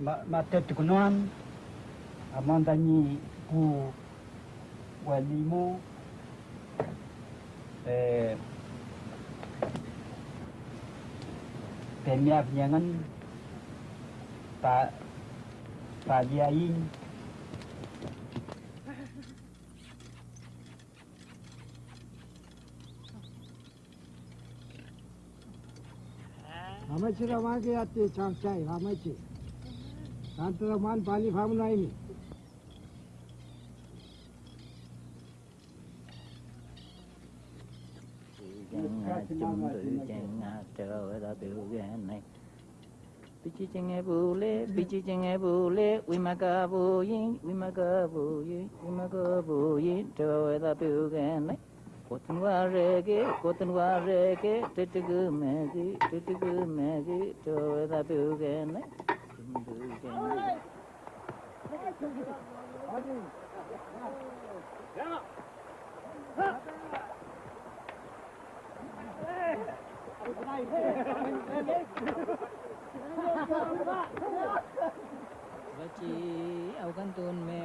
matet kunoan amantani ku walimo eh ta penyangan pak pak diain Hamachi ramage yatte changsai e, hamachi. Ramaichi. Tantara man pali phamu nai mi. chẳng ngà chung tự chẳng ngà trở ra biểu ghen này Pichi chenge bule, pichi chenge bule, wimaka bu yin, wimaka bu yin, wimaka bu yin, trở ra biểu ghen này Kotan wa rege, kotan wa rege, titigu megi, titigu megi, trở ra biểu ghen này Chung tự ghen này Bachi me